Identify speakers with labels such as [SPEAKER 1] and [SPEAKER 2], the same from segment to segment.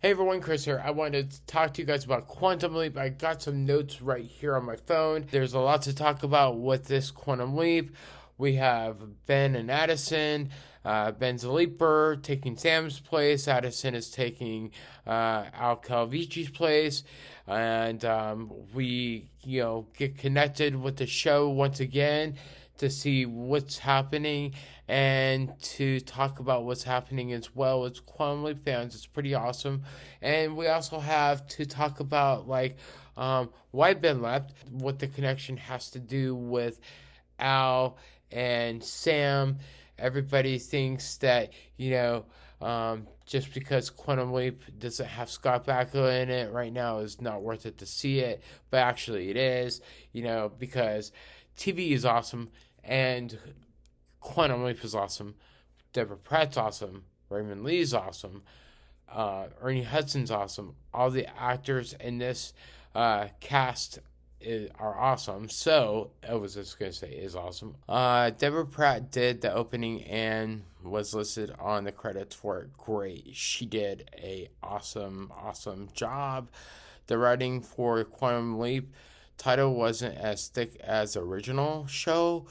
[SPEAKER 1] Hey everyone, Chris here. I wanted to talk to you guys about Quantum Leap. I got some notes right here on my phone. There's a lot to talk about with this Quantum Leap. We have Ben and Addison. Uh, Ben's a leaper, taking Sam's place. Addison is taking uh, Al Calavicci's place. And um, we, you know, get connected with the show once again to see what's happening and to talk about what's happening as well as Quantum Leap fans. It's pretty awesome. And we also have to talk about like um, why Ben left, what the connection has to do with Al and Sam. Everybody thinks that, you know, um, just because Quantum Leap doesn't have Scott Bakula in it right now is not worth it to see it, but actually it is, you know, because TV is awesome and Quantum Leap is awesome. Deborah Pratt's awesome. Raymond Lee's awesome. Uh, Ernie Hudson's awesome. All the actors in this uh, cast is, are awesome. So I was just gonna say is awesome. Uh, Deborah Pratt did the opening and was listed on the credits for it. Great, she did a awesome, awesome job. The writing for Quantum Leap title wasn't as thick as the original show.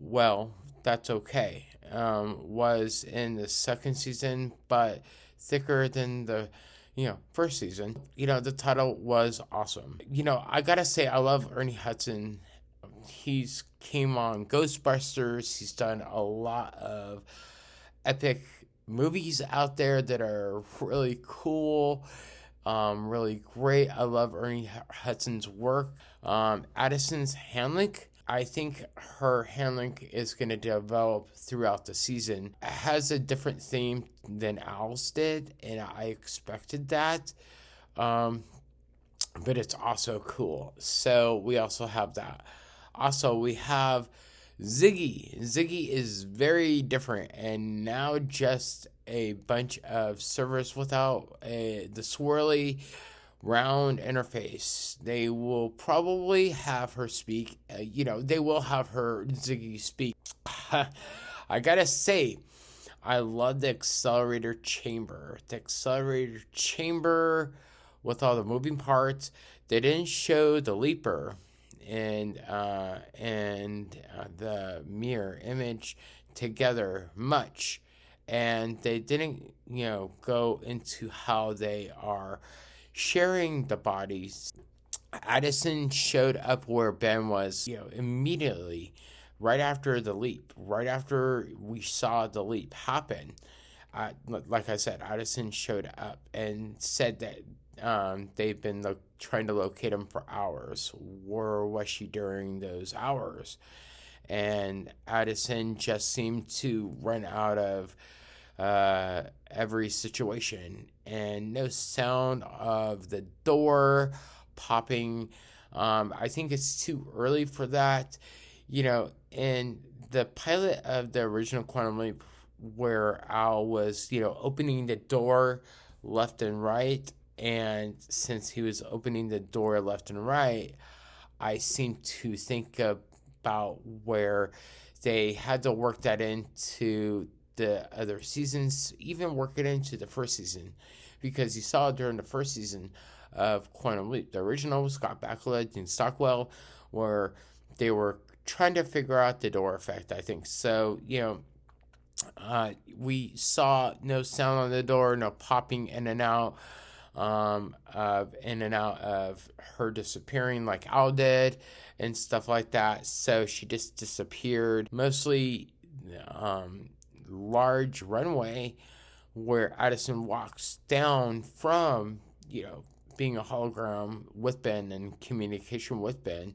[SPEAKER 1] Well, that's okay. Um, was in the second season, but thicker than the you know, first season, you know, the title was awesome. You know, I gotta say, I love Ernie Hudson. He's came on Ghostbusters. He's done a lot of epic movies out there that are really cool, um, really great. I love Ernie Hudson's work. Um, Addison's handling I think her handling is going to develop throughout the season. It has a different theme than Al's did, and I expected that. Um, but it's also cool. So we also have that. Also, we have Ziggy. Ziggy is very different and now just a bunch of servers without a, the swirly round interface. They will probably have her speak. Uh, you know, they will have her Ziggy speak. I gotta say, I love the accelerator chamber. The accelerator chamber with all the moving parts. They didn't show the leaper and uh, and uh, the mirror image together much, and they didn't you know go into how they are sharing the bodies. Addison showed up where Ben was, you know, immediately right after the leap, right after we saw the leap happen. Uh, like I said, Addison showed up and said that um, they've been lo- trying to locate him for hours. Where was she during those hours? And Addison just seemed to run out of uh, every situation, and no sound of the door popping. Um, I think it's too early for that. You know, in the pilot of the original Quantum Leap, where Al was, you know, opening the door left and right, and since he was opening the door left and right, I seem to think about where they had to work that into the other seasons, even work it into the first season, because you saw during the first season of Quantum Leap, the original Scott Bakula and Stockwell, where they were trying to figure out the door effect. I think so. You know, uh, we saw no sound on the door, no popping in and out. Um, of in and out of her disappearing like Al did and stuff like that. So she just disappeared. Mostly, um, large runway where Addison walks down from, you know, being a hologram with Ben and communication with Ben.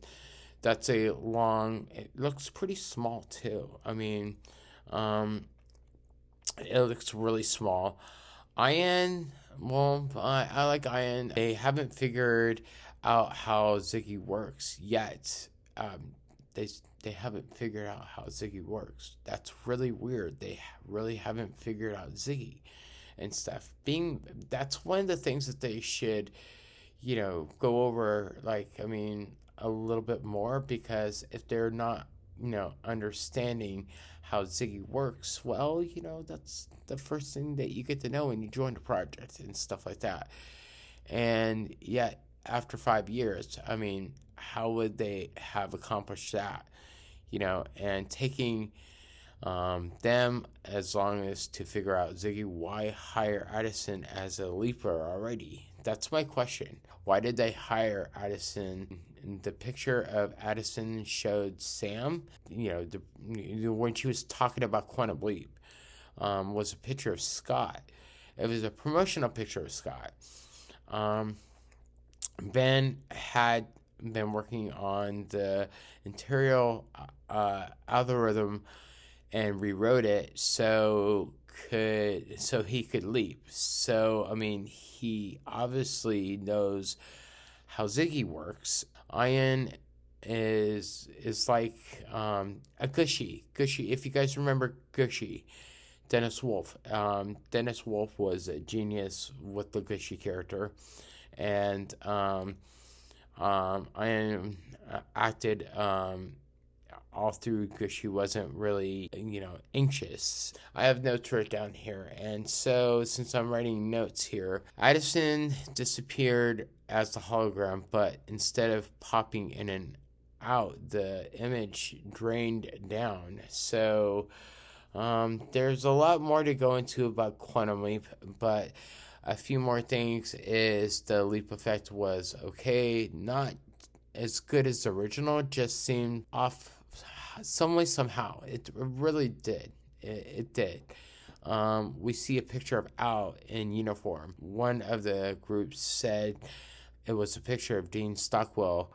[SPEAKER 1] That's a long, it looks pretty small too. I mean, um, it looks really small. Ian, well, I, I like Ian. They haven't figured out how Ziggy works yet. Um, they they haven't figured out how Ziggy works. That's really weird. They really haven't figured out Ziggy and stuff. Being that's one of the things that they should, you know, go over. Like I mean, a little bit more because if they're not, you know, understanding how Ziggy works, well, you know, that's the first thing that you get to know when you join the project and stuff like that. And yet, after five years, I mean, how would they have accomplished that? You know, and taking um, them as long as to figure out Ziggy, why hire Addison as a leaper already? That's my question. Why did they hire Addison? The picture of Addison showed Sam, you know, the, when she was talking about Quantum Leap, um, was a picture of Scott. It was a promotional picture of Scott. Um, ben had been working on the interior uh, algorithm and rewrote it so could so he could leap. So I mean, he obviously knows how Ziggy works. Ian is is like um, a Gooshie. Gooshie, if you guys remember Gooshie, Dennis Wolf. Um, Dennis Wolf was a genius with the Gooshie character, and um, um, Ian uh, acted um, all through because she wasn't really, you know, anxious. I have notes written down here, and so since I'm writing notes here, Addison disappeared as the hologram, but instead of popping in and out, the image drained down. So um, there's a lot more to go into about Quantum Leap, but a few more things is the leap effect was okay, not as good as the original, just seemed off some way, somehow. It really did. It, it did. Um, we see a picture of Al in uniform. One of the groups said it was a picture of Dean Stockwell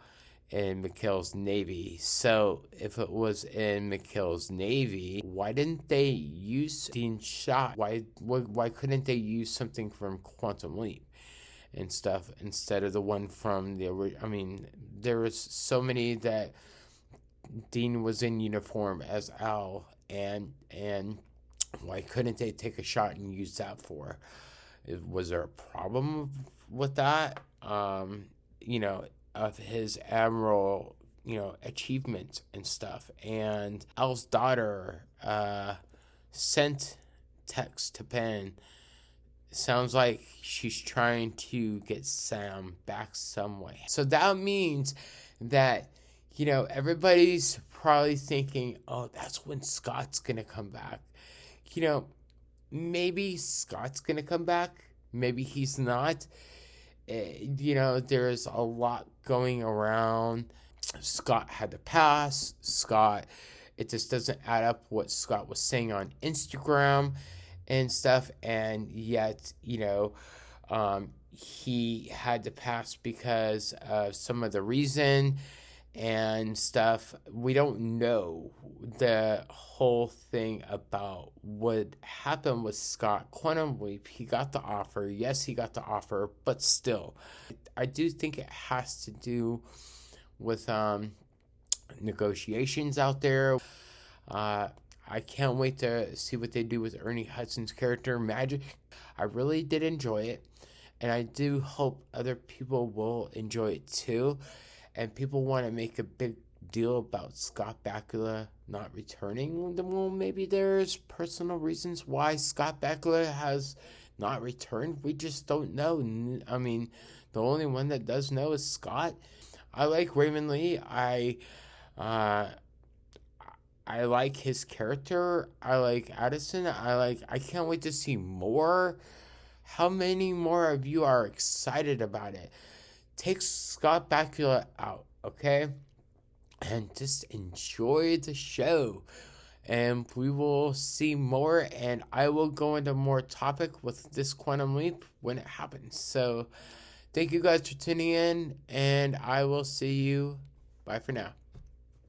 [SPEAKER 1] in McHale's Navy. So if it was in McHale's Navy, why didn't they use Dean shot? Why, why why couldn't they use something from Quantum Leap and stuff instead of the one from the I mean, there was so many that Dean was in uniform as Al, and and why couldn't they take a shot and use that for? Was there a problem with that? Um, you know, of his admiral, you know, achievements and stuff. And Al's daughter uh, sent text to Ben. Sounds like she's trying to get Sam back some way. So that means that you know, everybody's probably thinking, oh, that's when Scott's going to come back. You know, maybe Scott's going to come back. Maybe he's not. You know, there's a lot going around. Scott had to pass. Scott, it just doesn't add up what Scott was saying on Instagram and stuff. And yet, you know, um, he had to pass because of some of the reason and stuff. We don't know the whole thing about what happened with Scott Quantum Leap. He got the offer. Yes, he got the offer, but still, I do think it has to do with um, negotiations out there. Uh, I can't wait to see what they do with Ernie Hudson's character, Magic. I really did enjoy it, and I do hope other people will enjoy it too and people want to make a big deal about Scott Bakula not returning, well, maybe there's personal reasons why Scott Bakula has not returned. We just don't know. I mean, the only one that does know is Scott. I like Raymond Lee. I, uh, I like his character. I like Addison. I like. I can't wait to see more. How many more of you are excited about it? Take Scott Bakula out, okay? And just enjoy the show. And we will see more, and I will go into more topic with this Quantum Leap when it happens. So, thank you guys for tuning in, and I will see you. Bye for now.